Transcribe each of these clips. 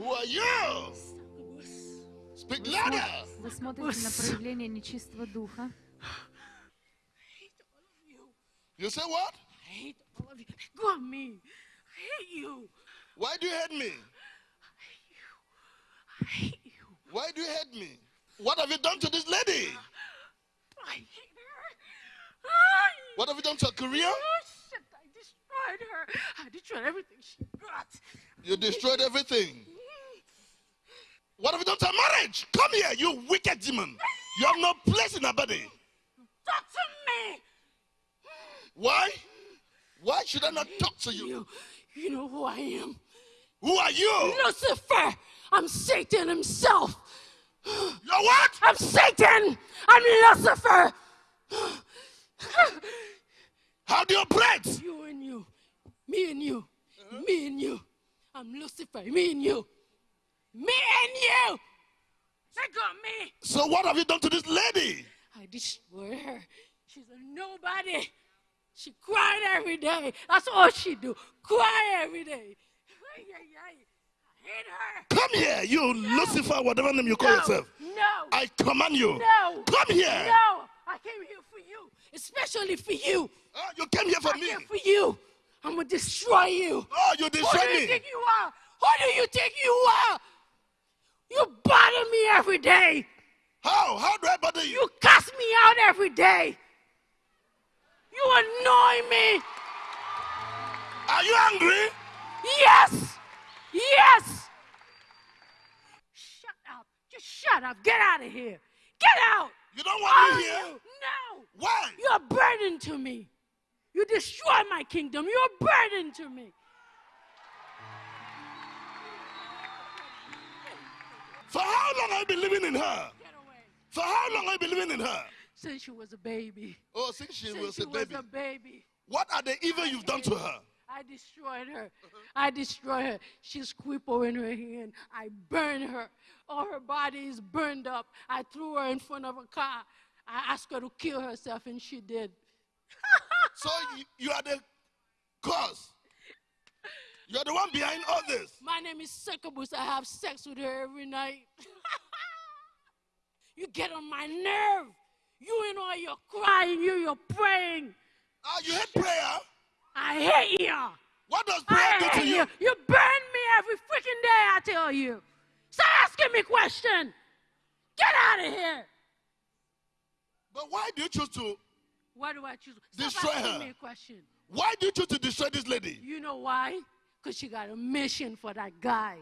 Who are you? Speak louder. Вы смотрите на проявление нечистого духа. You say what? I hate all of you. Go on me. I hate you. Why do you hate me? I hate you. Why do you hate me? What have you done to this lady? I hate her. I, What have you done to her career? oh, shit, I destroyed her. I destroyed everything she got. You destroyed everything. What have you done to her marriage? Come here, you wicked demon. You have no place in her body. Talk to me. Why? Why should I not talk to you? You, you know who I am. Who are you? Lucifer. I'm Satan himself. You're what? I'm Satan. I'm Lucifer. How do you operate? You and you. Me and you. Me and you. I'm Lucifer. Me and you. Me and you. They got me. So what have you done to this lady? I destroyed her. She's a nobody. She cried every day. That's all she do. Cry every day. Her. Come here, you Lucifer, whatever name you call no, yourself. No. I command you. no. Come here. No. I came here for you. Especially for you. Oh, you came here for I me. for you. I'm gonna destroy you. Oh, you destroy me. Who do you me. think you are? Who do you think you are? You bother me every day. How? How do I bother you? You cuss me out every day. You annoy me. Are you angry? Yes. Yes. Shut up. Just shut up. Get out of here. Get out. You don't want of me here? you. No. Why? You're a burden to me. You destroy my kingdom. You're a burden to me. For how long have you been living in her? For how long have you been living in her? Since she was a baby. Oh, since she Since was she a baby. was a baby. What are the evil you've done to her? I destroyed her. I destroyed her. She's crippled in her hand. I burned her. All her body is burned up. I threw her in front of a car. I asked her to kill herself, and she did. So you, you are the cause. You are the one behind all this. My name is Succubus. I have sex with her every night. you get on my nerve. You and all your crying, you, you're praying. Ah, you hate prayer. I hate you. What does prayer I do to you? you. You burn me every freaking day, I tell you. Stop asking me questions. Get out of here. But why do you choose to? Why do I choose? Stop Destroy asking her. me a question. Why do you choose to destroy this lady? You know why? Because she got a mission for that guy.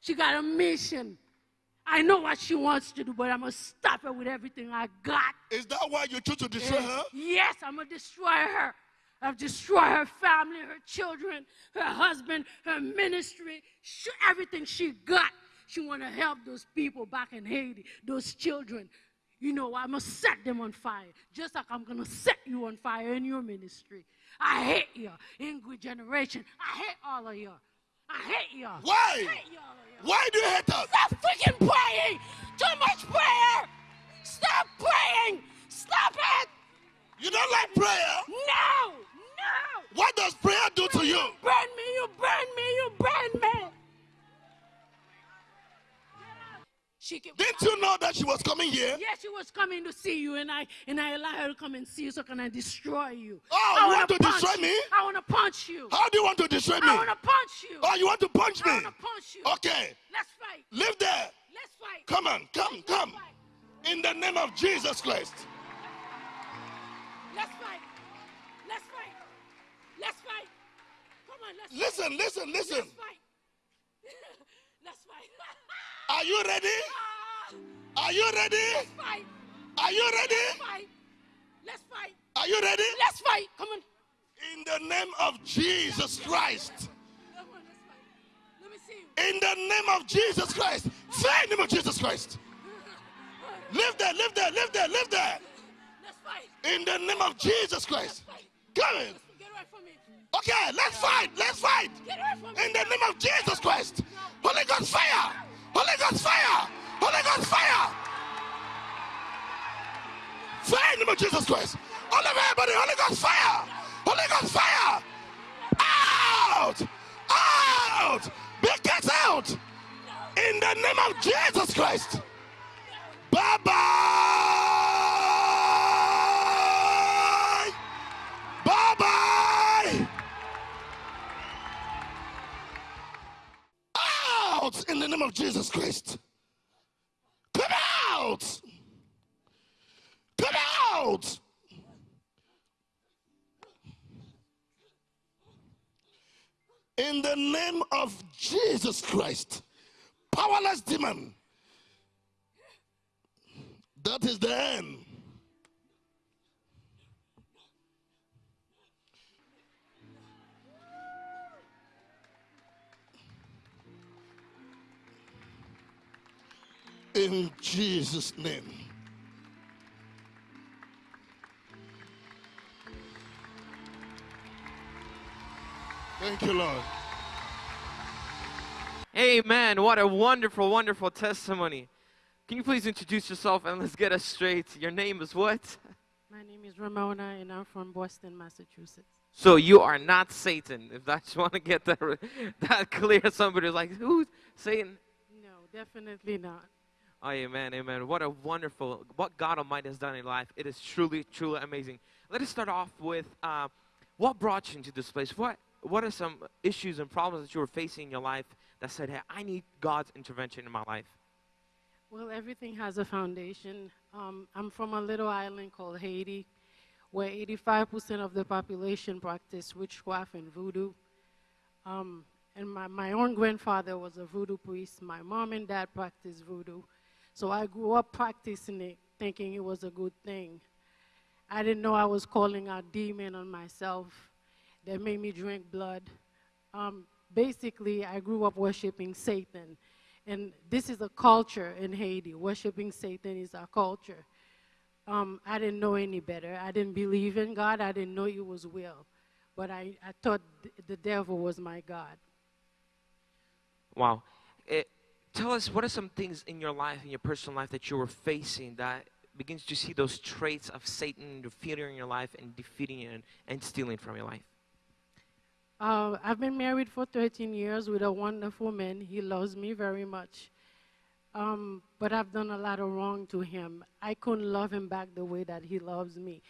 She got a mission. I know what she wants to do, but I'm going to stop her with everything I got. Is that why you choose to destroy her? Yes, I'm going to destroy her. I've destroyed her family, her children, her husband, her ministry, sh- everything she got. She want to help those people back in Haiti, those children. You know, I'm going to set them on fire, just like I'm going to set you on fire in your ministry. I hate you, angry generation. I hate all of you. I hate you. Why? I hate you, all of you. Why do you hate us? Stop freaking praying! Too much prayer! Stop praying! Stop it! You don't like prayer? No! No! What does prayer do to you? Burn me! You burn me! You burn me! She Didn't you know that she was coming here? Yes, she was coming to see you, and I and I allowed her to come and see you, so can I destroy you? Oh, I you wanna punch destroy you. me? I want to punch you. How do you want to destroy me? I want to punch you. Oh, you want to punch me? I want to punch you. Okay, Let's fight. live there. Let's fight. Come on, come, Let's come. fight. In the name of Jesus Christ. Let's fight. Let's fight. Let's fight. Come on, let's Listen, listen, listen. Fight. let's fight. Are you ready? Ah, Are you ready? let's fight. Are you Let's ready? fight. Let's fight. Are you ready? Let's fight. Come on. In the name of Jesus Christ. Let's fight. Let me see you. In the name of Jesus Christ. Say in the name of Jesus Christ. Live there, live there, live there, live there. Let's fight. In the name of Jesus Christ. Come in. Get away from me. Okay, let's fight, let's fight. Get away from me. In the name of Jesus Christ. Holy Ghost fire. Holy Ghost fire. Holy Ghost fire. Fire in the name of Jesus Christ. All of everybody, Holy Ghost fire. Holy Ghost fire. Out. Out. Be cast out. In the name of Jesus Christ. Bye bye. Name of Jesus Christ. Come out. Come out. In the name of Jesus Christ. Powerless demon. That is the end. In Jesus' name. Thank you, Lord. Amen. What a wonderful, wonderful testimony. Can you please introduce yourself and let's get us straight? Your name is what? My name is Ramona, and I'm from Boston, Massachusetts. So you are not Satan. If I just want to get that, that clear, somebody's like, who's Satan? No, definitely not. Amen, amen. What a wonderful, what God Almighty has done in life. It is truly, truly amazing. Let us start off with uh, what brought you into this place? What, what are some issues and problems that you were facing in your life that said, hey, I need God's intervention in my life? Well, everything has a foundation. Um, I'm from a little island called Haiti, where 85% of the population practice witchcraft and voodoo. Um, and my, my own grandfather was a voodoo priest. My mom and dad practiced voodoo. So I grew up practicing it, thinking it was a good thing. I didn't know I was calling out demon on myself that made me drink blood. Um, basically, I grew up worshiping Satan. And this is a culture in Haiti. Worshiping Satan is our culture. Um, I didn't know any better. I didn't believe in God. I didn't know it was will. But I, I thought th- the devil was my God. Wow. Eh, tell us, what are some things in your life, in your personal life, that you were facing that begins to see those traits of Satan defeating your life and defeating and, and stealing from your life? Uh, I've been married for 13 years with a wonderful man. He loves me very much. Um, but I've done a lot of wrong to him. I couldn't love him back the way that he loves me.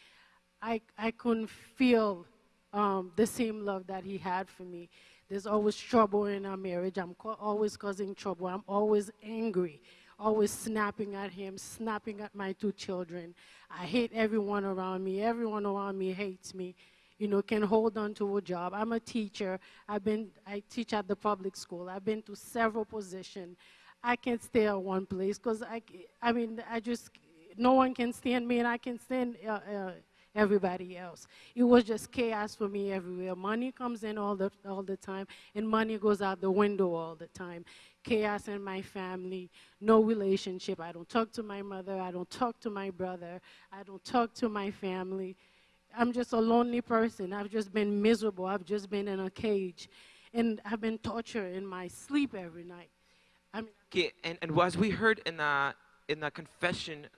I, I couldn't feel um, the same love that he had for me. There's always trouble in our marriage. I'm always causing trouble. I'm always angry, always snapping at him, snapping at my two children. I hate everyone around me. Everyone around me hates me you know, can hold on to a job. I'm a teacher. I've been, I teach at the public school. I've been to several positions. I can't stay at one place because I, I mean, I just, no one can stand me and I can stand uh, uh, everybody else. It was just chaos for me everywhere. Money comes in all the, all the time and money goes out the window all the time. Chaos in my family, no relationship. I don't talk to my mother. I don't talk to my brother. I don't talk to my family. I'm just a lonely person. I've just been miserable. I've just been in a cage. And I've been tortured in my sleep every night. I mean, Okay, and, and as we heard in the, in the confession,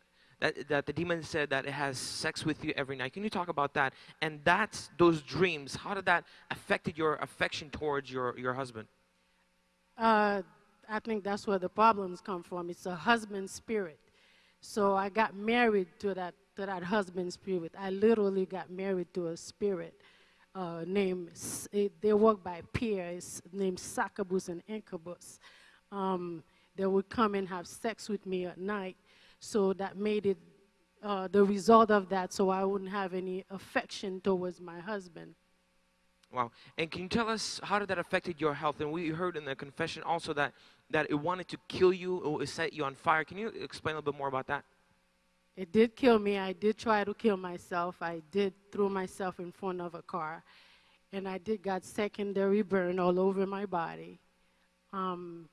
that, that the demon said that it has sex with you every night. Can you talk about that? And that's those dreams. How did that affected your affection towards your, your husband? uh, I think that's where the problems come from. It's a husband spirit. So I got married to that, to that husband spirit. I literally got married to a spirit uh, named, they work by peers, named Succubus and Incubus. Um, they would come and have sex with me at night. So that made it uh, the result of that, so I wouldn't have any affection towards my husband. Wow. And can you tell us how did that affected your health? And we heard in the confession also that, that it wanted to kill you or it set you on fire. Can you explain a little bit more about that? It did kill me. I did try to kill myself. I did throw myself in front of a car. And I did got secondary burn all over my body. Um,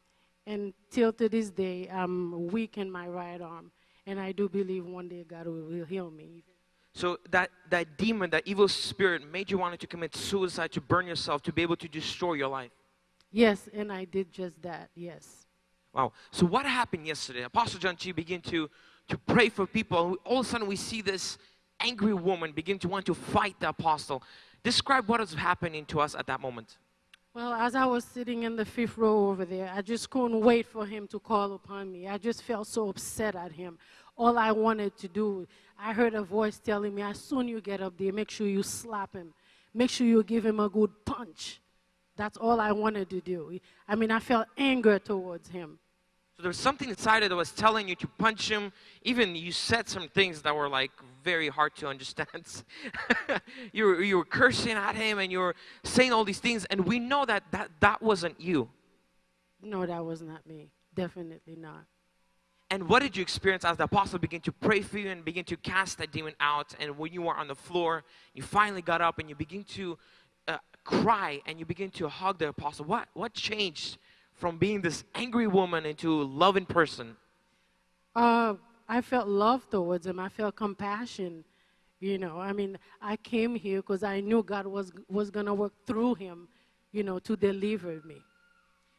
and till to this day, I'm weak in my right arm. And I do believe one day God will, heal me. So that, that demon, that evil spirit made you want to commit suicide, to burn yourself, to be able to destroy your life. Yes, and I did just that, yes. Wow. So what happened yesterday? Apostle John Chi began to, to pray for people. All of a sudden we see this angry woman begin to want to fight the apostle. Describe what was happening to us at that moment. Well, as I was sitting in the fifth row over there, I just couldn't wait for him to call upon me. I just felt so upset at him. All I wanted to do, I heard a voice telling me, as soon you get up there, make sure you slap him. Make sure you give him a good punch. That's all I wanted to do. I mean, I felt anger towards him. So there was something inside it that was telling you to punch him. Even you said some things that were like very hard to understand. you, were, you were cursing at him and you were saying all these things, and we know that that, that wasn't you. No, that was not me. Definitely not. And what did you experience as the apostle began to pray for you and begin to cast that demon out? And when you were on the floor, you finally got up and you begin to uh, cry and you begin to hug the apostle. What what changed from being this angry woman into a loving person? Uh, I felt love towards him. I felt compassion. You know, I mean, I came here because I knew God was was gonna work through him, you know, to deliver me.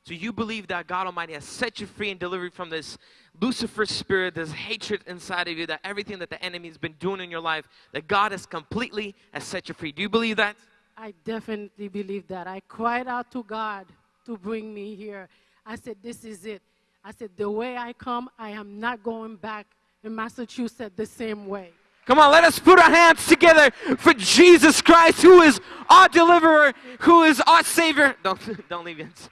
So you believe that God Almighty has set you free and delivered from this Lucifer spirit, this hatred inside of you, that everything that the enemy has been doing in your life, that God has completely has set you free. Do you believe that? I definitely believe that. I cried out to God to bring me here. I said, This is it. I said, The way I come, I am not going back in Massachusetts the same way. Come on, let us put our hands together for Jesus Christ, who is our deliverer, who is our Savior. Don't, don't leave yet.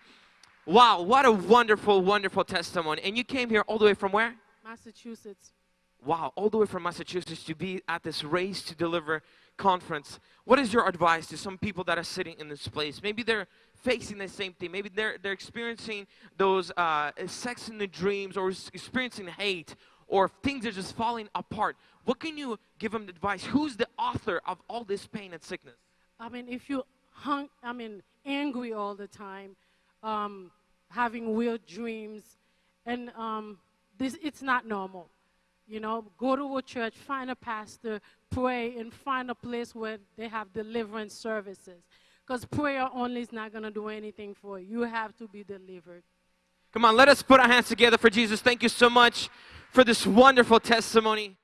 Wow, what a wonderful, wonderful testimony. And you came here all the way from where? Massachusetts. Wow, all the way from Massachusetts to be at this Race to Deliver conference. What is your advice to some people that are sitting in this place? Maybe they're facing the same thing. Maybe they're, they're experiencing those uh, sex in the dreams or experiencing hate or things are just falling apart. What can you give them advice? Who's the author of all this pain and sickness? I mean, if you hung, I mean, angry all the time, um, having weird dreams, and um, this, it's not normal. You know, go to a church, find a pastor, pray, and find a place where they have deliverance services. Because prayer only is not going to do anything for you. You have to be delivered. Come on, let us put our hands together for Jesus. Thank you so much for this wonderful testimony.